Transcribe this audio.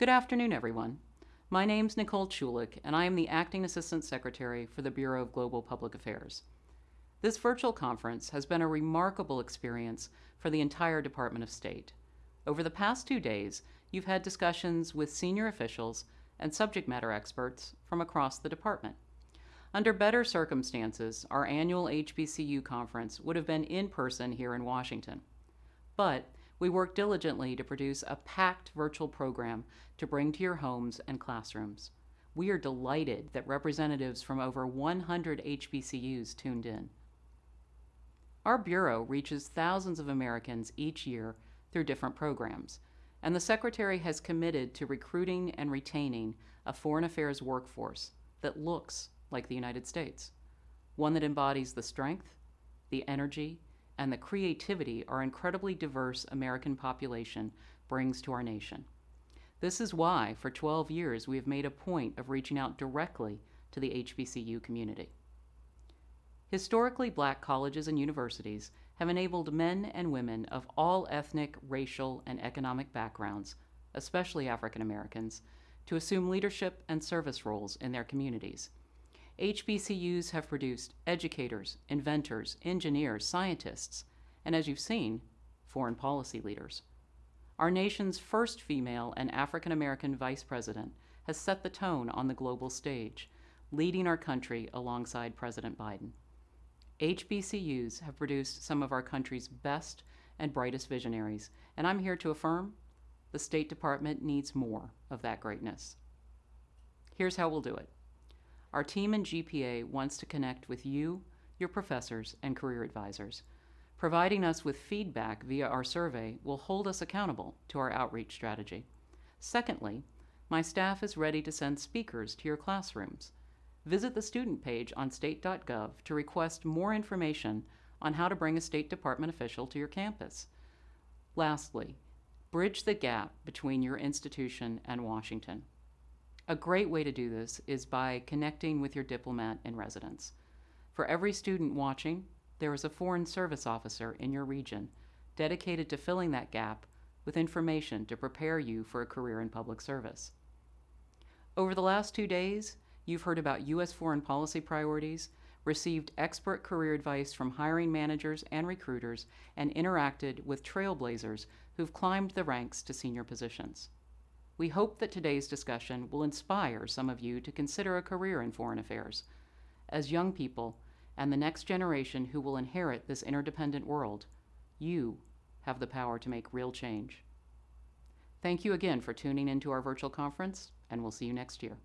Good afternoon, everyone. My name's Nicole Chulick, and I am the Acting Assistant Secretary for the Bureau of Global Public Affairs. This virtual conference has been a remarkable experience for the entire Department of State. Over the past two days, you've had discussions with senior officials and subject matter experts from across the department. Under better circumstances, our annual HBCU conference would have been in person here in Washington. But we work diligently to produce a packed virtual program to bring to your homes and classrooms. We are delighted that representatives from over 100 HBCUs tuned in. Our Bureau reaches thousands of Americans each year through different programs, and the Secretary has committed to recruiting and retaining a foreign affairs workforce that looks like the United States, one that embodies the strength, the energy, and the creativity our incredibly diverse American population brings to our nation. This is why, for 12 years, we have made a point of reaching out directly to the HBCU community. Historically black colleges and universities have enabled men and women of all ethnic, racial, and economic backgrounds, especially African Americans, to assume leadership and service roles in their communities. HBCUs have produced educators, inventors, engineers, scientists, and as you've seen, foreign policy leaders. Our nation's first female and African American vice president has set the tone on the global stage, leading our country alongside President Biden. HBCUs have produced some of our country's best and brightest visionaries, and I'm here to affirm the State Department needs more of that greatness. Here's how we'll do it. Our team in GPA wants to connect with you, your professors, and career advisors. Providing us with feedback via our survey will hold us accountable to our outreach strategy. Secondly, my staff is ready to send speakers to your classrooms. Visit the student page on state.gov to request more information on how to bring a State Department official to your campus. Lastly, bridge the gap between your institution and Washington. A great way to do this is by connecting with your diplomat in residence. For every student watching, there is a Foreign Service Officer in your region dedicated to filling that gap with information to prepare you for a career in public service. Over the last two days, you've heard about U.S. foreign policy priorities, received expert career advice from hiring managers and recruiters, and interacted with trailblazers who've climbed the ranks to senior positions. We hope that today's discussion will inspire some of you to consider a career in foreign affairs. As young people and the next generation who will inherit this interdependent world, you have the power to make real change. Thank you again for tuning into our virtual conference, and we'll see you next year.